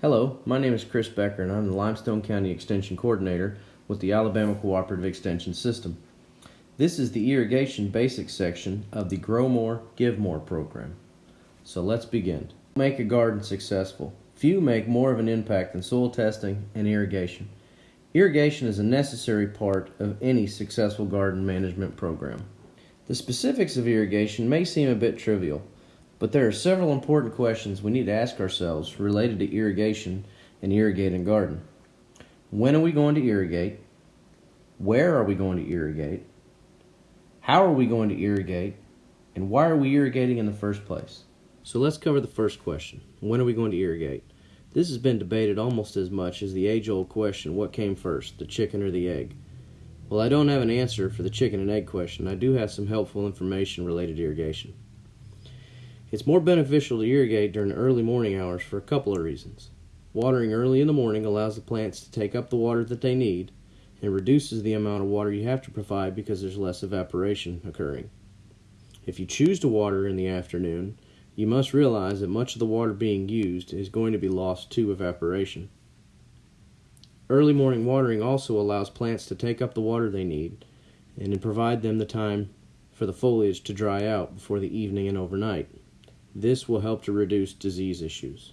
Hello, my name is Chris Becker and I'm the Limestone County Extension Coordinator with the Alabama Cooperative Extension System. This is the irrigation basics section of the Grow More, Give More program. So let's begin. Make a garden successful. Few make more of an impact than soil testing and irrigation. Irrigation is a necessary part of any successful garden management program. The specifics of irrigation may seem a bit trivial, but there are several important questions we need to ask ourselves related to irrigation and irrigating garden. When are we going to irrigate? Where are we going to irrigate? How are we going to irrigate? And why are we irrigating in the first place? So let's cover the first question. When are we going to irrigate? This has been debated almost as much as the age-old question, what came first, the chicken or the egg? Well, I don't have an answer for the chicken and egg question. I do have some helpful information related to irrigation. It's more beneficial to irrigate during early morning hours for a couple of reasons. Watering early in the morning allows the plants to take up the water that they need and reduces the amount of water you have to provide because there's less evaporation occurring. If you choose to water in the afternoon, you must realize that much of the water being used is going to be lost to evaporation. Early morning watering also allows plants to take up the water they need and provide them the time for the foliage to dry out before the evening and overnight. This will help to reduce disease issues.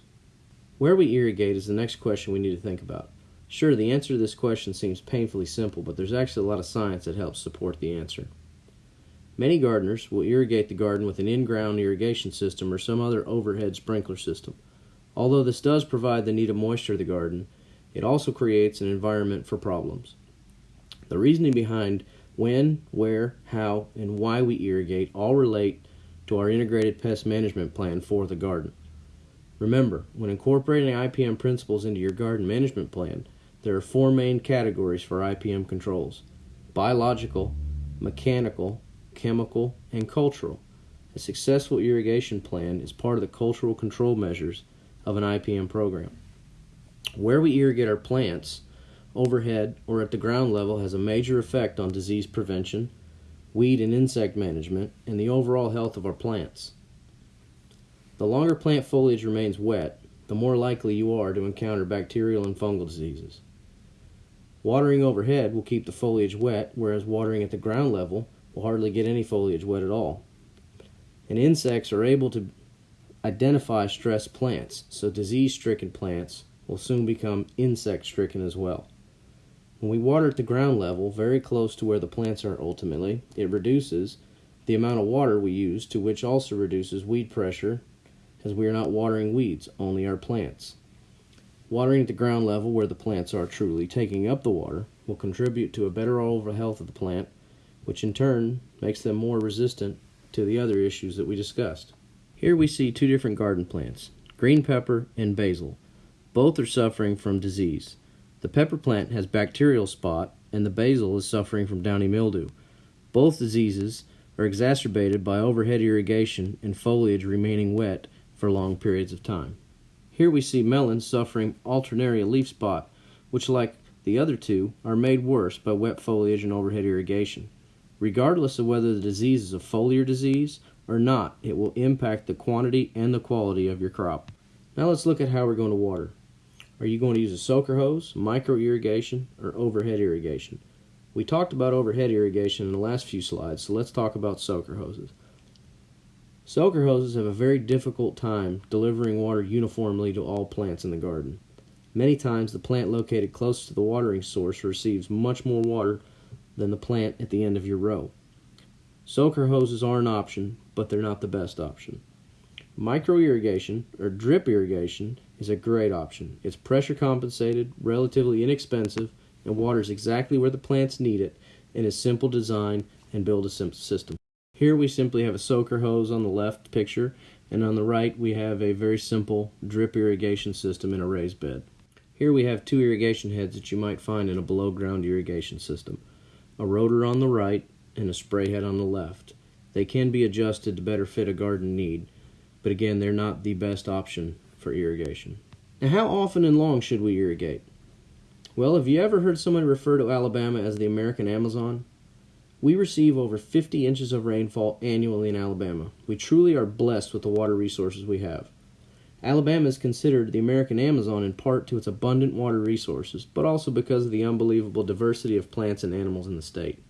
Where we irrigate is the next question we need to think about. Sure, the answer to this question seems painfully simple, but there's actually a lot of science that helps support the answer. Many gardeners will irrigate the garden with an in-ground irrigation system or some other overhead sprinkler system. Although this does provide the need needed moisture to the garden, it also creates an environment for problems. The reasoning behind when, where, how, and why we irrigate all relate to our integrated pest management plan for the garden. Remember, when incorporating IPM principles into your garden management plan, there are four main categories for IPM controls biological, mechanical, chemical, and cultural. A successful irrigation plan is part of the cultural control measures of an IPM program. Where we irrigate our plants, overhead or at the ground level, has a major effect on disease prevention, weed and insect management, and the overall health of our plants. The longer plant foliage remains wet, the more likely you are to encounter bacterial and fungal diseases. Watering overhead will keep the foliage wet, whereas watering at the ground level will hardly get any foliage wet at all. And insects are able to identify stressed plants, so disease stricken plants will soon become insect stricken as well. When we water at the ground level, very close to where the plants are ultimately, it reduces the amount of water we use, to which also reduces weed pressure, as we are not watering weeds, only our plants. Watering at the ground level where the plants are truly taking up the water will contribute to a better overall health of the plant, which in turn makes them more resistant to the other issues that we discussed. Here we see two different garden plants, green pepper and basil. Both are suffering from disease. The pepper plant has bacterial spot and the basil is suffering from downy mildew. Both diseases are exacerbated by overhead irrigation and foliage remaining wet for long periods of time. Here we see melons suffering alternaria leaf spot, which like the other two are made worse by wet foliage and overhead irrigation. Regardless of whether the disease is a foliar disease or not, it will impact the quantity and the quality of your crop. Now let's look at how we're going to water. Are you going to use a soaker hose, micro irrigation, or overhead irrigation? We talked about overhead irrigation in the last few slides, so let's talk about soaker hoses. Soaker hoses have a very difficult time delivering water uniformly to all plants in the garden. Many times the plant located close to the watering source receives much more water than the plant at the end of your row. Soaker hoses are an option, but they're not the best option. Micro irrigation, or drip irrigation, is a great option. It's pressure compensated, relatively inexpensive, and waters exactly where the plants need it, and is simple design and build a simple system. Here we simply have a soaker hose on the left picture, and on the right we have a very simple drip irrigation system in a raised bed. Here we have two irrigation heads that you might find in a below ground irrigation system. A rotor on the right and a spray head on the left. They can be adjusted to better fit a garden need but again, they're not the best option for irrigation. Now, how often and long should we irrigate? Well, have you ever heard someone refer to Alabama as the American Amazon? We receive over 50 inches of rainfall annually in Alabama. We truly are blessed with the water resources we have. Alabama is considered the American Amazon in part to its abundant water resources, but also because of the unbelievable diversity of plants and animals in the state.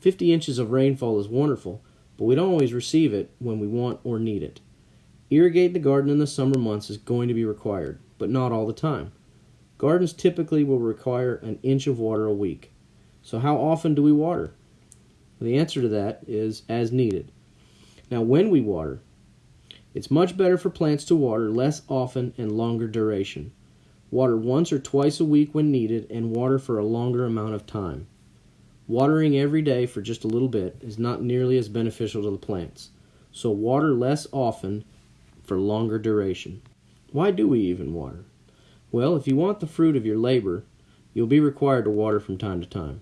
50 inches of rainfall is wonderful, but we don't always receive it when we want or need it. Irrigate the garden in the summer months is going to be required, but not all the time. Gardens typically will require an inch of water a week. So, how often do we water? The answer to that is as needed. Now, when we water, it's much better for plants to water less often and longer duration. Water once or twice a week when needed and water for a longer amount of time. Watering every day for just a little bit is not nearly as beneficial to the plants, so water less often for longer duration. Why do we even water? Well, if you want the fruit of your labor, you'll be required to water from time to time.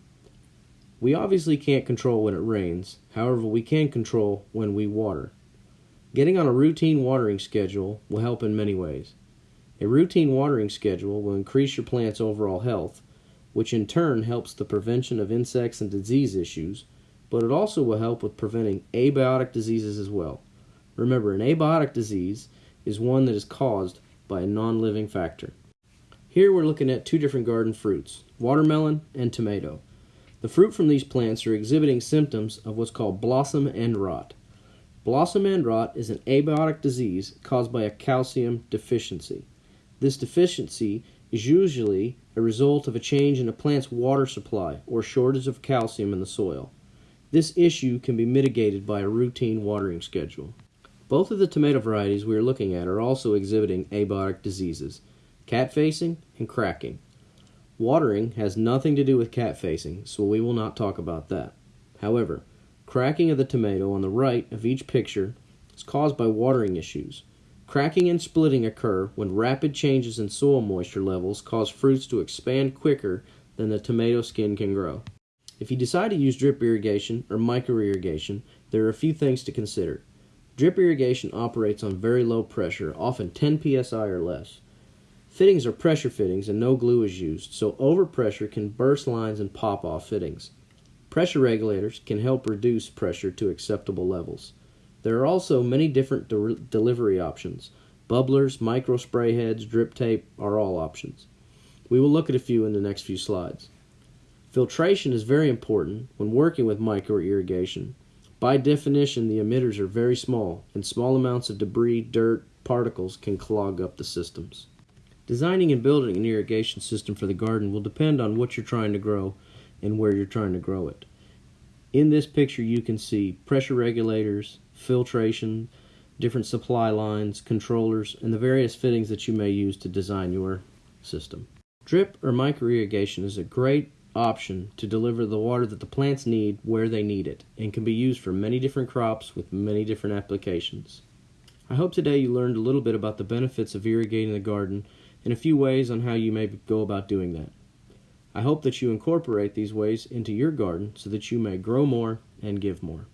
We obviously can't control when it rains, however, we can control when we water. Getting on a routine watering schedule will help in many ways. A routine watering schedule will increase your plant's overall health, which in turn helps the prevention of insects and disease issues, but it also will help with preventing abiotic diseases as well. Remember, an abiotic disease is one that is caused by a non living factor. Here we're looking at two different garden fruits watermelon and tomato. The fruit from these plants are exhibiting symptoms of what's called blossom end rot. Blossom end rot is an abiotic disease caused by a calcium deficiency. This deficiency is usually a result of a change in a plant's water supply or shortage of calcium in the soil. This issue can be mitigated by a routine watering schedule. Both of the tomato varieties we are looking at are also exhibiting abiotic diseases, cat facing and cracking. Watering has nothing to do with cat facing, so we will not talk about that. However, cracking of the tomato on the right of each picture is caused by watering issues. Cracking and splitting occur when rapid changes in soil moisture levels cause fruits to expand quicker than the tomato skin can grow. If you decide to use drip irrigation or micro irrigation, there are a few things to consider. Drip irrigation operates on very low pressure, often 10 psi or less. Fittings are pressure fittings and no glue is used, so overpressure can burst lines and pop off fittings. Pressure regulators can help reduce pressure to acceptable levels. There are also many different de- delivery options. Bubblers, micro spray heads, drip tape are all options. We will look at a few in the next few slides. Filtration is very important when working with micro irrigation. By definition, the emitters are very small, and small amounts of debris, dirt, particles can clog up the systems. Designing and building an irrigation system for the garden will depend on what you're trying to grow and where you're trying to grow it. In this picture, you can see pressure regulators, filtration, different supply lines, controllers, and the various fittings that you may use to design your system. Drip or micro irrigation is a great option to deliver the water that the plants need where they need it and can be used for many different crops with many different applications. I hope today you learned a little bit about the benefits of irrigating the garden and a few ways on how you may go about doing that. I hope that you incorporate these ways into your garden so that you may grow more and give more.